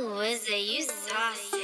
Is it you saucy?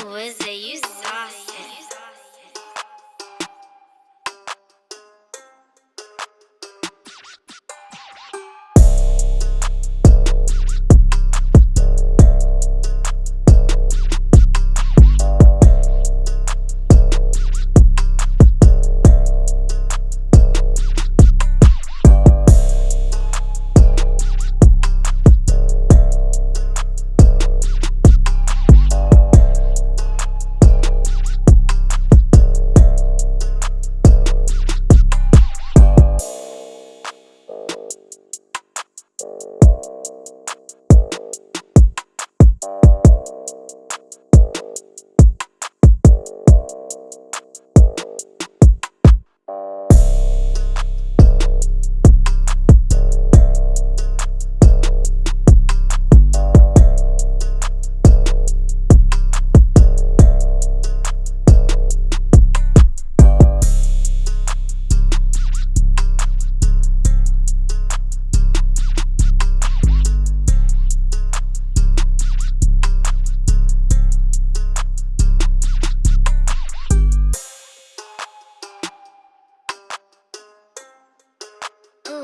Who is it?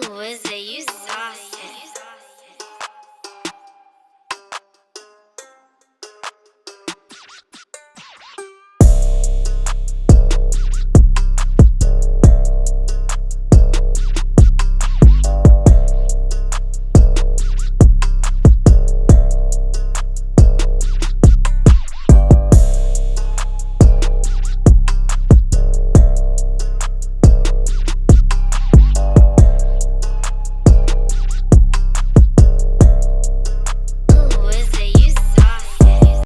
Ooh, is it you?